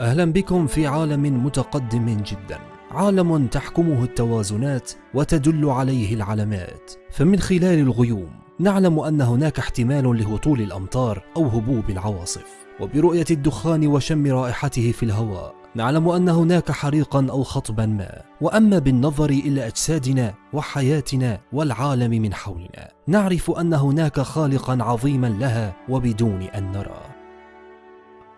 أهلا بكم في عالم متقدم جدا. عالم تحكمه التوازنات وتدل عليه العلامات. فمن خلال الغيوم نعلم أن هناك احتمال لهطول الأمطار أو هبوب العواصف. وبرؤية الدخان وشم رائحته في الهواء نعلم أن هناك حريقا أو خطبا ما. وأما بالنظر إلى أجسادنا وحياتنا والعالم من حولنا نعرف أن هناك خالقا عظيما لها وبدون أن نراه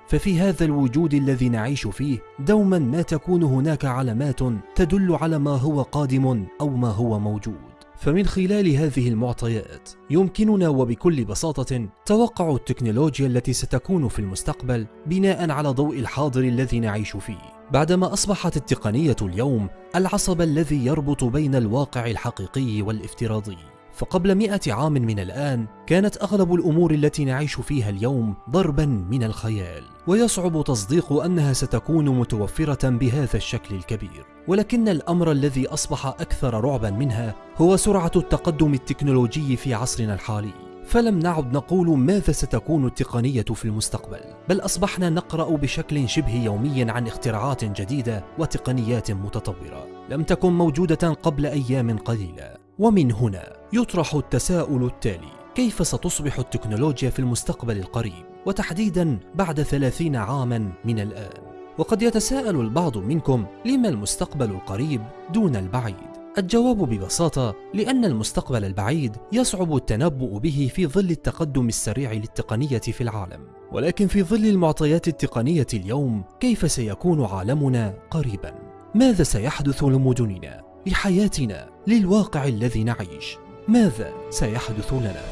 ففي هذا الوجود الذي نعيش فيه دوما ما تكون هناك علامات تدل على ما هو قادم أو ما هو موجود. فمن خلال هذه المعطيات يمكننا وبكل بساطة توقع التكنولوجيا التي ستكون في المستقبل بناء على ضوء الحاضر الذي نعيش فيه. بعدما أصبحت التقنية اليوم العصب الذي يربط بين الواقع الحقيقي والإفتراضي. فقبل مئة عام من الآن كانت أغلب الأمور التي نعيش فيها اليوم ضربا من الخيال ويصعب تصديق أنها ستكون متوفرة بهذا الشكل الكبير. ولكن الأمر الذي أصبح أكثر رعبا منها هو سرعة التقدم التكنولوجي في عصرنا الحالي. فلم نعد نقول ماذا ستكون التقنية في المستقبل بل أصبحنا نقرأ بشكل شبه يومي عن اختراعات جديدة وتقنيات متطورة لم تكن موجودة قبل أيام قليلة. ومن هنا يطرح التساؤل التالي كيف ستصبح التكنولوجيا في المستقبل القريب وتحديدا بعد ثلاثين عاما من الآن وقد يتساءل البعض منكم لما المستقبل القريب دون البعيد الجواب ببساطة لأن المستقبل البعيد يصعب التنبؤ به في ظل التقدم السريع للتقنية في العالم ولكن في ظل المعطيات التقنية اليوم كيف سيكون عالمنا قريبا؟ ماذا سيحدث لمدننا؟ لحياتنا للواقع الذي نعيش. ماذا سيحدث لنا؟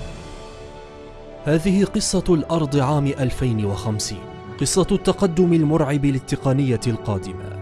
هذه قصة الأرض عام 2050 قصة التقدم المرعب للتقنية القادمة.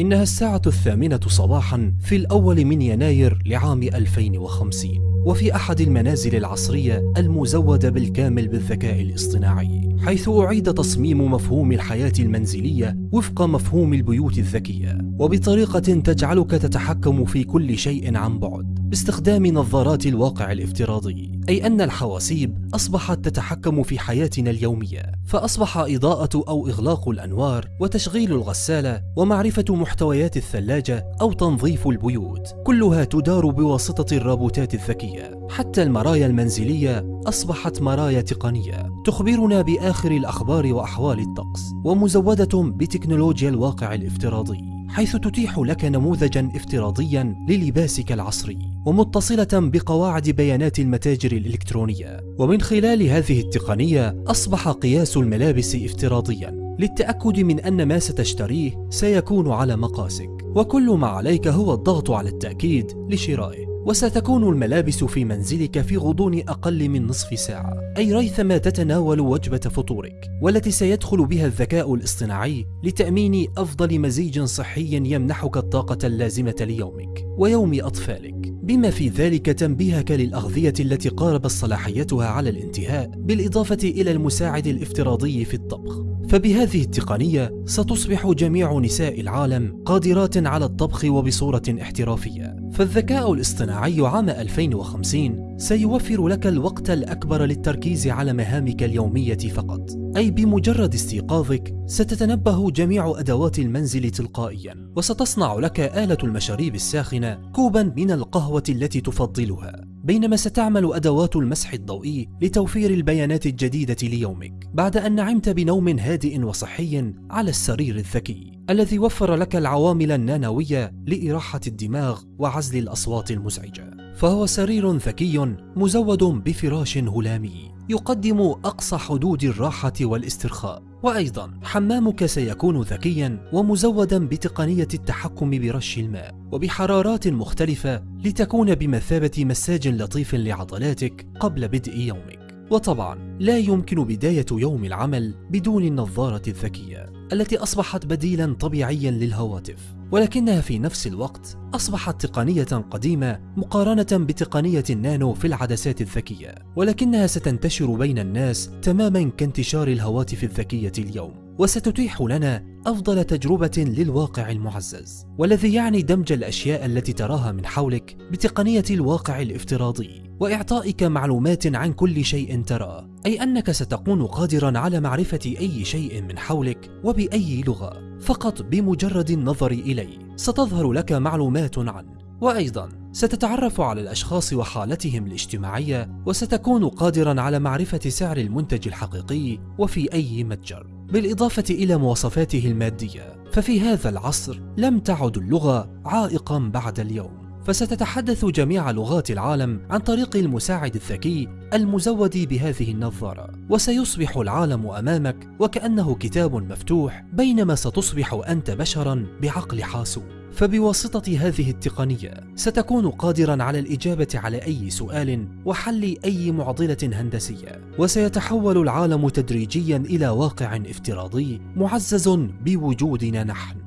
إنها الساعة الثامنة صباحا في الأول من يناير لعام 2050 وفي أحد المنازل العصرية المزودة بالكامل بالذكاء الاصطناعي حيث أعيد تصميم مفهوم الحياة المنزلية وفق مفهوم البيوت الذكية. وبطريقة تجعلك تتحكم في كل شيء عن بعد. باستخدام نظارات الواقع الافتراضي أي أن الحواسيب أصبحت تتحكم في حياتنا اليومية فأصبح إضاءة أو إغلاق الأنوار وتشغيل الغسالة ومعرفة محتويات الثلاجة أو تنظيف البيوت كلها تدار بواسطة الرابوتات الذكية. حتى المرايا المنزلية أصبحت مرايا تقنية تخبرنا بآخر الأخبار وأحوال الطقس ومزودة بتكنولوجيا الواقع الافتراضي. حيث تتيح لك نموذجا افتراضيا للباسك العصري ومتصلة بقواعد بيانات المتاجر الإلكترونية. ومن خلال هذه التقنية أصبح قياس الملابس افتراضيا. للتأكد من أن ما ستشتريه سيكون على مقاسك. وكل ما عليك هو الضغط على التأكيد لشرائه. وستكون الملابس في منزلك في غضون أقل من نصف ساعة. أي ريثما تتناول وجبة فطورك والتي سيدخل بها الذكاء الاصطناعي لتأمين أفضل مزيج صحي يمنحك الطاقة اللازمة ليومك ويوم أطفالك. بما في ذلك تنبيهك للأغذية التي قاربت صلاحيتها على الانتهاء بالإضافة إلى المساعد الافتراضي في الطبخ. فبهذه التقنية ستصبح جميع نساء العالم قادرات على الطبخ وبصورة احترافية. فالذكاء الاصطناعي عام 2050 سيوفر لك الوقت الأكبر للتركيز على مهامك اليومية فقط. أي بمجرد استيقاظك ستتنبه جميع أدوات المنزل تلقائيا وستصنع لك آلة المشاريب الساخنة كوبا من القهوة التي تفضلها. بينما ستعمل أدوات المسح الضوئي لتوفير البيانات الجديدة ليومك بعد أن نعمت بنوم هادئ وصحي على السرير الذكي الذي وفر لك العوامل النانوية لإراحة الدماغ وعزل الأصوات المزعجة. فهو سرير ذكي مزود بفراش هلامي يقدم أقصى حدود الراحة والاسترخاء. وأيضا حمامك سيكون ذكيا ومزودا بتقنية التحكم برش الماء وبحرارات مختلفة لتكون بمثابة مساج لطيف لعضلاتك قبل بدء يومك. وطبعا لا يمكن بداية يوم العمل بدون النظارة الذكية التي أصبحت بديلا طبيعيا للهواتف ولكنها في نفس الوقت أصبحت تقنية قديمة مقارنة بتقنية النانو في العدسات الذكية ولكنها ستنتشر بين الناس تماما كانتشار الهواتف الذكية اليوم. وستتيح لنا أفضل تجربة للواقع المعزز والذي يعني دمج الأشياء التي تراها من حولك بتقنية الواقع الافتراضي وإعطائك معلومات عن كل شيء تراه أي أنك ستكون قادرا على معرفة أي شيء من حولك وبأي لغة فقط بمجرد النظر إليه ستظهر لك معلومات عنه وأيضا ستتعرف على الأشخاص وحالتهم الاجتماعية وستكون قادرا على معرفة سعر المنتج الحقيقي وفي أي متجر. بالإضافة إلى مواصفاته المادية ففي هذا العصر لم تعد اللغة عائقا بعد اليوم. فستتحدث جميع لغات العالم عن طريق المساعد الذكي المزود بهذه النظارة. وسيصبح العالم أمامك وكأنه كتاب مفتوح بينما ستصبح أنت بشرا بعقل حاسوب فبواسطة هذه التقنية ستكون قادرا على الإجابة على أي سؤال وحل أي معضلة هندسية. وسيتحول العالم تدريجيا إلى واقع افتراضي معزز بوجودنا نحن.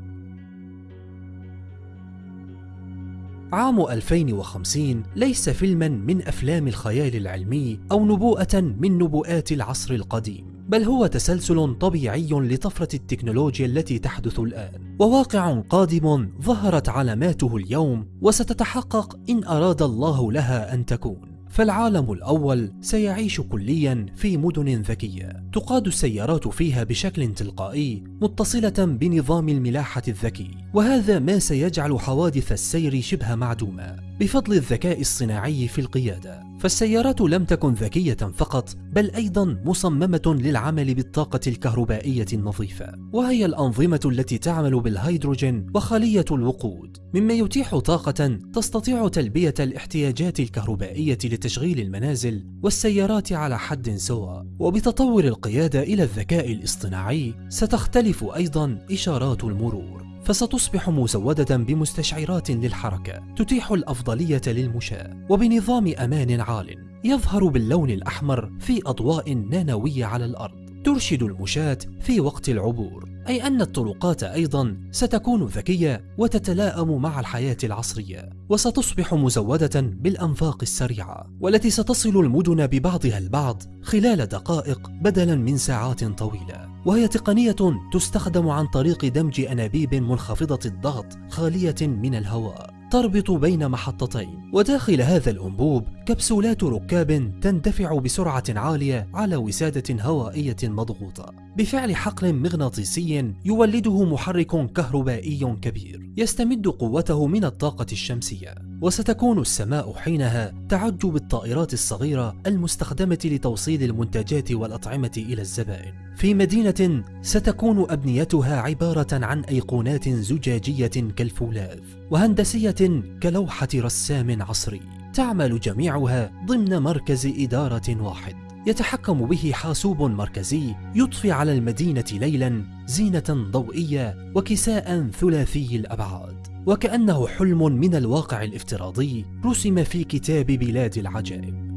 عام 2050 ليس فيلما من أفلام الخيال العلمي أو نبوءة من نبوءات العصر القديم بل هو تسلسل طبيعي لطفرة التكنولوجيا التي تحدث الآن. وواقع قادم ظهرت علاماته اليوم وستتحقق إن أراد الله لها أن تكون. فالعالم الأول سيعيش كليا في مدن ذكية. تقاد السيارات فيها بشكل تلقائي متصلة بنظام الملاحة الذكي وهذا ما سيجعل حوادث السير شبه معدومة بفضل الذكاء الصناعي في القيادة. فالسيارات لم تكن ذكية فقط بل أيضا مصممة للعمل بالطاقة الكهربائية النظيفة. وهي الأنظمة التي تعمل بالهيدروجين وخلية الوقود مما يتيح طاقة تستطيع تلبية الاحتياجات الكهربائية لتشغيل المنازل والسيارات على حد سواء. وبتطور القيادة إلى الذكاء الاصطناعي ستختلف أيضا إشارات المرور فستصبح مزودة بمستشعرات للحركة تتيح الأفضلية للمشاة وبنظام أمان عال يظهر باللون الأحمر في أضواء نانوية على الأرض ترشد المشاة في وقت العبور. أي أن الطرقات أيضا ستكون ذكية وتتلائم مع الحياة العصرية وستصبح مزودة بالأنفاق السريعة والتي ستصل المدن ببعضها البعض خلال دقائق بدلا من ساعات طويلة. وهي تقنية تستخدم عن طريق دمج أنابيب منخفضة الضغط خالية من الهواء. تربط بين محطتين وداخل هذا الأنبوب كبسولات ركاب تندفع بسرعة عالية على وسادة هوائية مضغوطة. بفعل حقل مغناطيسي يولده محرك كهربائي كبير يستمد قوته من الطاقة الشمسية. وستكون السماء حينها تعج بالطائرات الصغيرة المستخدمة لتوصيل المنتجات والأطعمة إلى الزبائن. في مدينة ستكون أبنيتها عبارة عن أيقونات زجاجية كالفولاذ وهندسية كلوحة رسام عصري. تعمل جميعها ضمن مركز إدارة واحد. يتحكم به حاسوب مركزي يضفي على المدينة ليلا زينة ضوئية وكساء ثلاثي الأبعاد. وكأنه حلم من الواقع الافتراضي رسم في كتاب بلاد العجائب.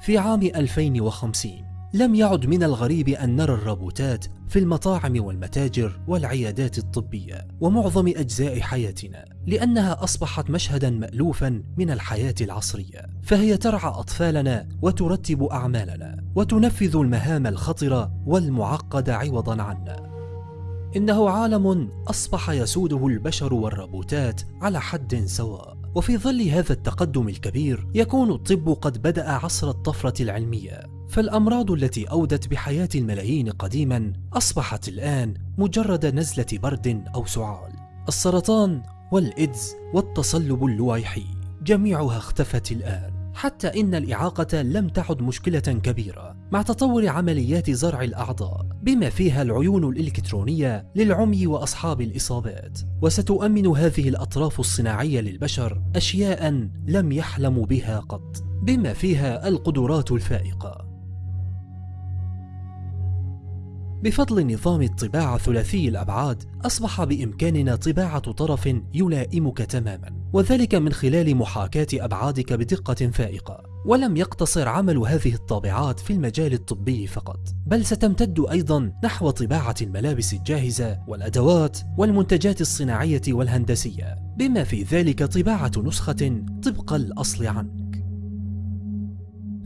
في عام 2050 لم يعد من الغريب أن نرى الروبوتات في المطاعم والمتاجر والعيادات الطبية ومعظم أجزاء حياتنا لأنها أصبحت مشهدا مألوفا من الحياة العصرية. فهي ترعى أطفالنا وترتب أعمالنا وتنفذ المهام الخطرة والمعقدة عوضا عنا. إنه عالم أصبح يسوده البشر والروبوتات على حد سواء. وفي ظل هذا التقدم الكبير يكون الطب قد بدأ عصر الطفرة العلمية. فالأمراض التي أودت بحياة الملايين قديما أصبحت الآن مجرد نزلة برد أو سعال. السرطان والإيدز والتصلب اللويحي جميعها اختفت الآن. حتى إن الإعاقة لم تعد مشكلة كبيرة مع تطور عمليات زرع الأعضاء بما فيها العيون الإلكترونية للعمي وأصحاب الإصابات. وستؤمن هذه الأطراف الصناعية للبشر أشياء لم يحلموا بها قط بما فيها القدرات الفائقة. بفضل نظام الطباعة ثلاثي الأبعاد أصبح بإمكاننا طباعة طرف يلائمك تماما وذلك من خلال محاكاة أبعادك بدقة فائقة. ولم يقتصر عمل هذه الطابعات في المجال الطبي فقط بل ستمتد أيضا نحو طباعة الملابس الجاهزة والأدوات والمنتجات الصناعية والهندسية بما في ذلك طباعة نسخة طبق الأصل عنك.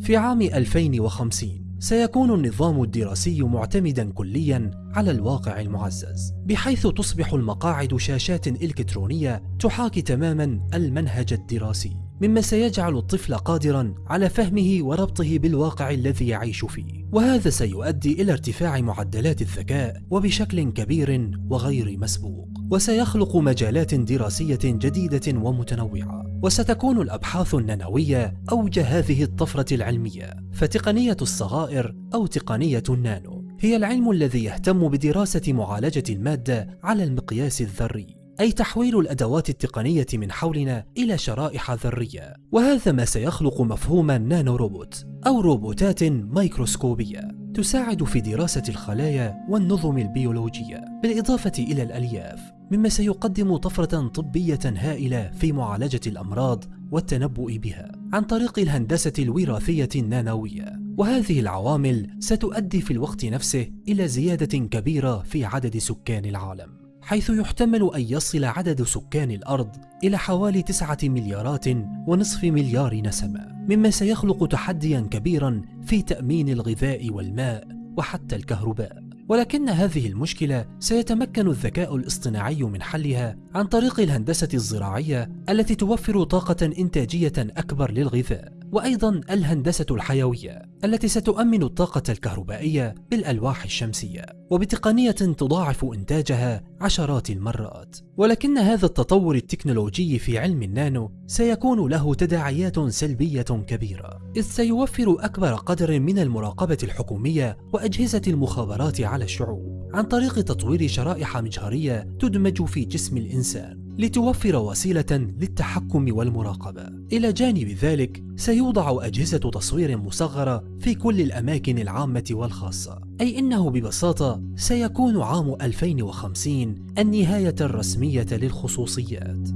في عام 2050 سيكون النظام الدراسي معتمدا كليا على الواقع المعزز بحيث تصبح المقاعد شاشات إلكترونية تحاكي تماما المنهج الدراسي مما سيجعل الطفل قادرا على فهمه وربطه بالواقع الذي يعيش فيه. وهذا سيؤدي إلى ارتفاع معدلات الذكاء وبشكل كبير وغير مسبوق وسيخلق مجالات دراسية جديدة ومتنوعة. وستكون الأبحاث النانوية أوج هذه الطفرة العلمية فتقنية الصغائر أو تقنية النانو هي العلم الذي يهتم بدراسة معالجة المادة على المقياس الذري. أي تحويل الأدوات التقنية من حولنا إلى شرائح ذرية. وهذا ما سيخلق مفهوم نانو روبوت أو روبوتات ميكروسكوبية تساعد في دراسة الخلايا والنظم البيولوجية بالإضافة إلى الألياف مما سيقدم طفرة طبية هائلة في معالجة الأمراض والتنبؤ بها عن طريق الهندسة الوراثية النانوية. وهذه العوامل ستؤدي في الوقت نفسه إلى زيادة كبيرة في عدد سكان العالم. حيث يحتمل أن يصل عدد سكان الأرض إلى حوالي تسعة مليارات ونصف مليار نسمة مما سيخلق تحديا كبيرا في تأمين الغذاء والماء وحتى الكهرباء. ولكن هذه المشكلة سيتمكن الذكاء الاصطناعي من حلها عن طريق الهندسة الزراعية التي توفر طاقة إنتاجية أكبر للغذاء. وأيضا الهندسة الحيوية التي ستؤمن الطاقة الكهربائية بالألواح الشمسية وبتقنية تضاعف إنتاجها عشرات المرات. ولكن هذا التطور التكنولوجي في علم النانو سيكون له تداعيات سلبية كبيرة إذ سيوفر أكبر قدر من المراقبة الحكومية وأجهزة المخابرات على الشعوب عن طريق تطوير شرائح مجهرية تدمج في جسم الإنسان. لتوفر وسيلة للتحكم والمراقبة. إلى جانب ذلك، سيوضع أجهزة تصوير مصغرة في كل الأماكن العامة والخاصة، أي إنه ببساطة سيكون عام 2050 النهاية الرسمية للخصوصيات.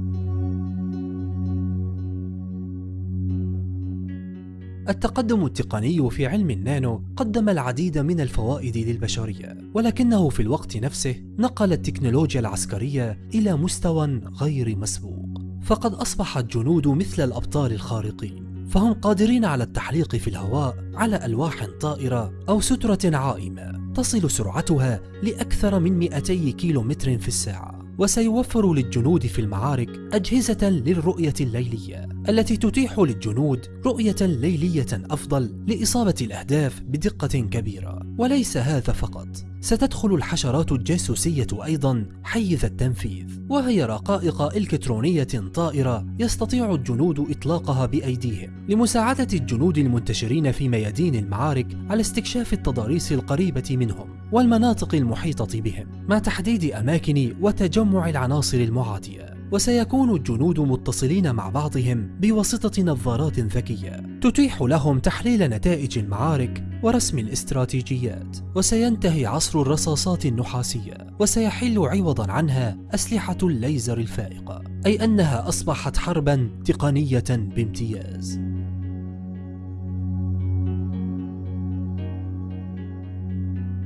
التقدم التقني في علم النانو قدم العديد من الفوائد للبشرية ولكنه في الوقت نفسه نقل التكنولوجيا العسكرية إلى مستوى غير مسبوق. فقد أصبح الجنود مثل الأبطال الخارقين فهم قادرين على التحليق في الهواء على ألواح طائرة أو سترة عائمة تصل سرعتها لأكثر من 200 كيلومتر في الساعة وسيوفر للجنود في المعارك أجهزة للرؤية الليلية. التي تتيح للجنود رؤية ليلية أفضل لإصابة الأهداف بدقة كبيرة. وليس هذا فقط ستدخل الحشرات الجاسوسية أيضا حيز التنفيذ. وهي رقائق إلكترونية طائرة يستطيع الجنود إطلاقها بأيديهم. لمساعدة الجنود المنتشرين في ميادين المعارك على استكشاف التضاريس القريبة منهم والمناطق المحيطة بهم مع تحديد أماكن وتجمع العناصر المعادية. وسيكون الجنود متصلين مع بعضهم بواسطة نظارات ذكية. تتيح لهم تحليل نتائج المعارك ورسم الاستراتيجيات. وسينتهي عصر الرصاصات النحاسية وسيحل عوضا عنها أسلحة الليزر الفائقة. أي أنها أصبحت حربا تقنية بامتياز.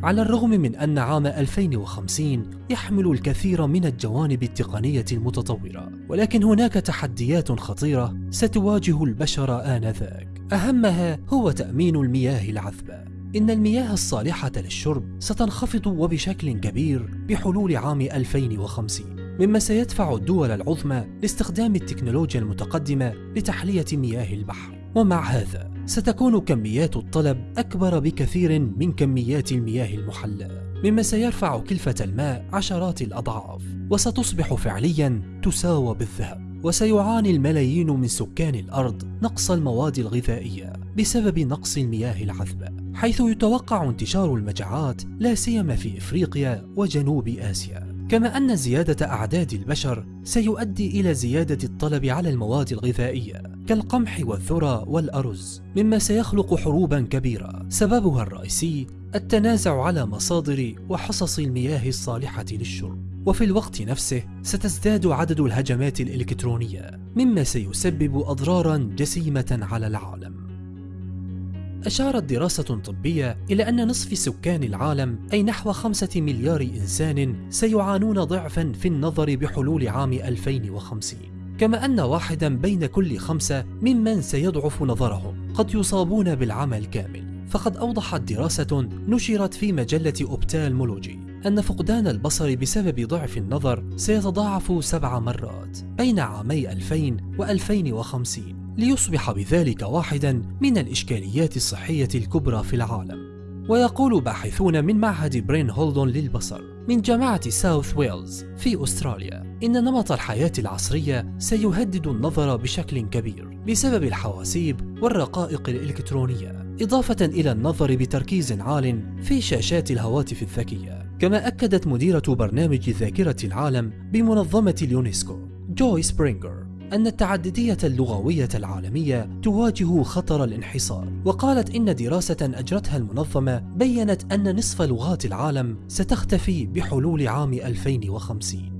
على الرغم من أن عام 2050 يحمل الكثير من الجوانب التقنية المتطورة ولكن هناك تحديات خطيرة ستواجه البشر آنذاك. أهمها هو تأمين المياه العذبة. إن المياه الصالحة للشرب ستنخفض وبشكل كبير بحلول عام 2050 مما سيدفع الدول العظمى لاستخدام التكنولوجيا المتقدمة لتحلية مياه البحر. ومع هذا ستكون كميات الطلب أكبر بكثير من كميات المياه المحلاة مما سيرفع كلفة الماء عشرات الأضعاف وستصبح فعليا تساوى بالذهب وسيعاني الملايين من سكان الأرض نقص المواد الغذائية بسبب نقص المياه العذبة حيث يتوقع انتشار المجاعات لا سيما في إفريقيا وجنوب آسيا. كما أن زيادة أعداد البشر سيؤدي إلى زيادة الطلب على المواد الغذائية كالقمح والذرة والأرز مما سيخلق حروبا كبيرة. سببها الرئيسي التنازع على مصادر وحصص المياه الصالحة للشرب. وفي الوقت نفسه ستزداد عدد الهجمات الإلكترونية مما سيسبب أضرارا جسيمة على العالم. أشارت دراسة طبية إلى أن نصف سكان العالم أي نحو خمسة مليار إنسان سيعانون ضعفا في النظر بحلول عام 2050 كما أن واحدا بين كل خمسة ممن سيضعف نظرهم قد يصابون بالعمى الكامل فقد أوضحت دراسة نشرت في مجلة أوبتالمولوجي أن فقدان البصر بسبب ضعف النظر سيتضاعف سبع مرات بين عامي 2000 و 2050 ليصبح بذلك واحدا من الإشكاليات الصحية الكبرى في العالم. ويقول باحثون من معهد برين هولدون للبصر من جامعة ساوث ويلز في أستراليا إن نمط الحياة العصرية سيهدد النظر بشكل كبير بسبب الحواسيب والرقائق الإلكترونية إضافة إلى النظر بتركيز عال في شاشات الهواتف الذكية. كما أكدت مديرة برنامج ذاكرة العالم بمنظمة اليونسكو جوي سبرينجر. أن التعددية اللغوية العالمية تواجه خطر الانحصار. وقالت إن دراسة أجرتها المنظمة بيّنت أن نصف لغات العالم ستختفي بحلول عام 2050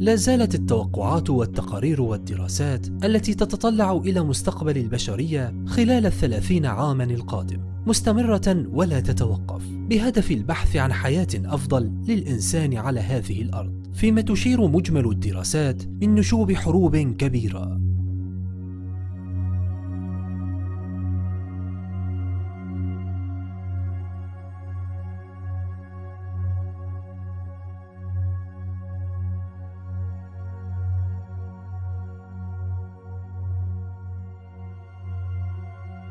لا زالت التوقعات والتقارير والدراسات التي تتطلع إلى مستقبل البشرية خلال الثلاثين عاما القادم مستمرة ولا تتوقف بهدف البحث عن حياة أفضل للإنسان على هذه الأرض. فيما تشير مجمل الدراسات من نشوب حروب كبيرة.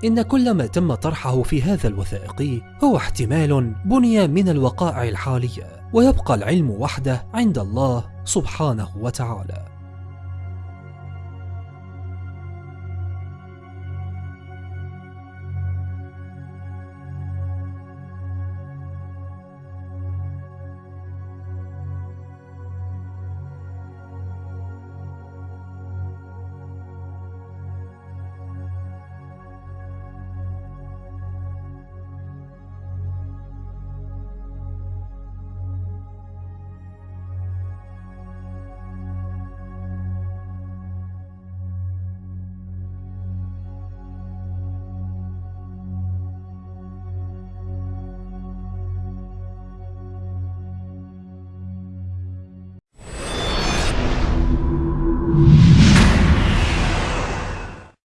إن كل ما تم طرحه في هذا الوثائقي هو احتمال بني من الوقائع الحالية. ويبقى العلم وحده عند الله سبحانه وتعالى.